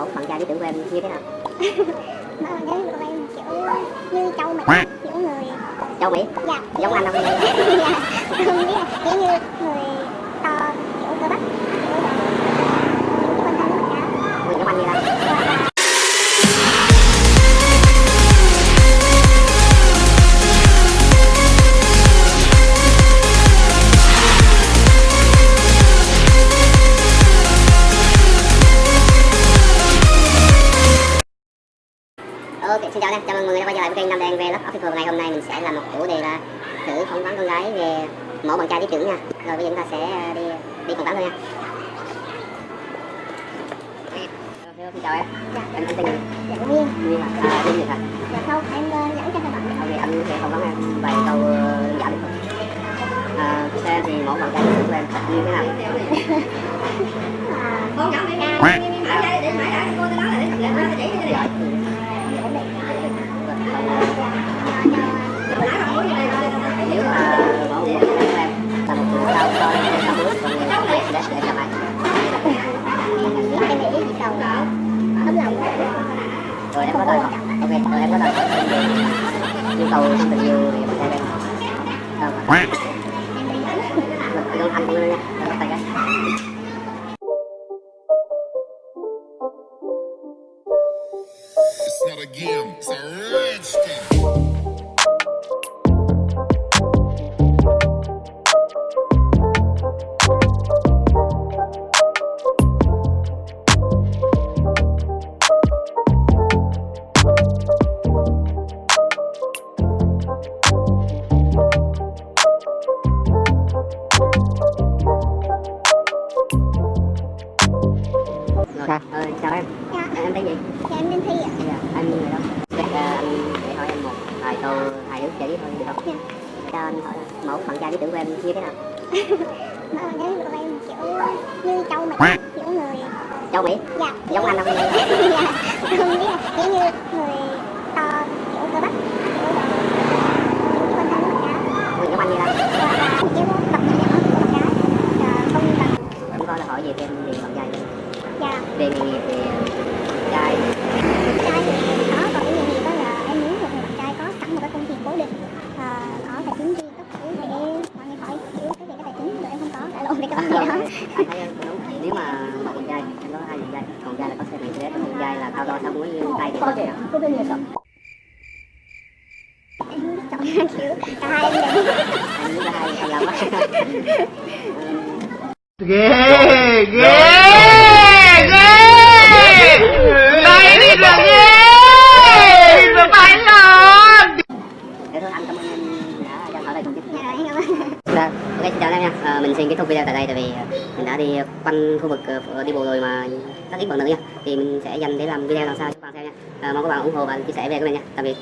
mẫu bạn trai lý tưởng của em như thế nào? Mà cái của em kiểu như châu Mỹ kiểu người châu mỹ dạ. Giống anh không? Dạ. Không biết là kiểu như người to kiểu cơ bắp Ok, xin chào anh, chào mừng mọi người đã quay trở lại với kênh Nam Đen lớp Official ngày hôm nay mình sẽ làm một chủ đề là thử phỏng vấn con gái về mẫu bạn trai lý tưởng nha. Rồi bây giờ chúng ta sẽ đi đi phỏng vấn thôi nha. Hello, Xin chào em. dạ Em anh tên gì? dạ nguyên Nguyên à, à tên gì hả? dạ không em ờ, dẫn cho các bạn Ok, anh sẽ phỏng vấn em vài câu ờ, đơn giản được không? À, theo em thì mẫu bạn trai lý tưởng của em như thế nào? à, cao Giỏi. Rồi em có hỏi ok rồi em có hỏi yêu cầu trong tình yêu thì trai em đâu mà. Đi luôn anh luôn nha. Bắt tay cái It's not a game, it's rồi ờ, chào em. Dạ. Em tên gì? Dạ em đi thi ạ. Giờ anh người đâu ờ, anh để hỏi em một vài câu hài hước giải thôi được không? Dạ. cho anh hỏi mẫu bạn trai lý tưởng của em như thế nào? Mà cái của em kiểu như châu Mỹ kiểu người châu mỹ? Dạ. Giống anh không? Dạ. Không biết là kiểu như người to kiểu cơ bắp kiểu quan tâm rất là Ui, giống anh như là và kiểu tập nhỏ của con gái Và không cần em có là hỏi về em về bạn trai em. dạ về nghề nghiệp về trai trai thì em có còn cái nghề nghiệp đó là em muốn một người bạn trai có sẵn một cái công việc cố định và có tài chính riêng cấp thứ để mọi người hỏi kiểu cái về cái tài chính tụi em không có tại lộn về cái vấn đề đó anh thấy em cũng đúng nếu mà một bạn trai em có hai bạn trai. Còn trai là có xe máy xe còn trai là cao to sáu múi như tay thì có thể em không chọn kiểu cả hai em anh biết là hai hai lắm ghê ghê ghê. Đây đi là ghê. Là phải lộn để thôi anh cảm ơn em đã cho Dạ. ok xin chào em nha. À, mình xin kết thúc video tại đây tại vì ờ, mình đã đi quanh khu vực ờ, đi bộ rồi mà rất ít bạn nữ nha. Thì mình sẽ dành để làm video lần sau cho các bạn xem nha. À, mong các bạn ủng hộ và chia sẻ về của mình nha. Tạm biệt.